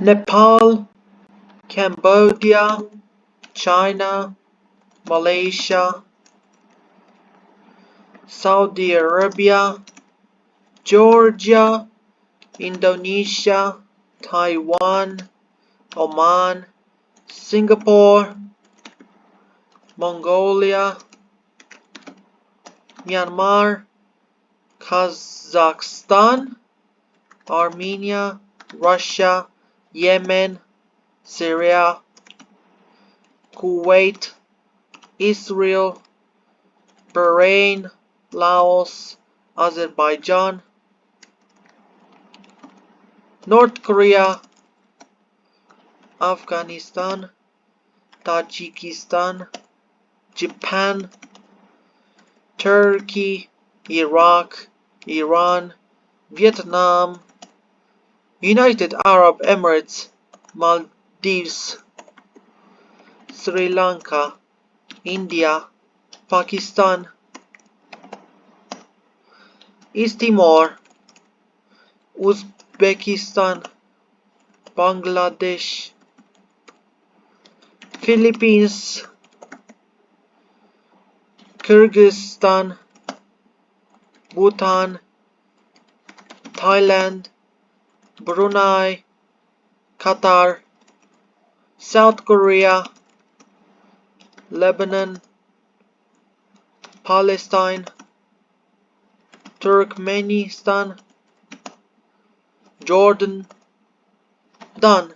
Nepal, Cambodia, China, Malaysia, Saudi Arabia, Georgia, Indonesia, Taiwan, Oman, Singapore, Mongolia, Myanmar, Kazakhstan, Armenia, Russia, Yemen, Syria, Kuwait, Israel, Bahrain, Laos, Azerbaijan, North Korea, Afghanistan, Tajikistan, Japan, Turkey, Iraq, Iran, Vietnam, United Arab Emirates, Maldives, Sri Lanka, India, Pakistan, East Timor, Uzbekistan, Bangladesh, Philippines, Kyrgyzstan, Bhutan, Thailand, Brunei, Qatar, South Korea, Lebanon, Palestine, Turkmenistan, Jordan, done.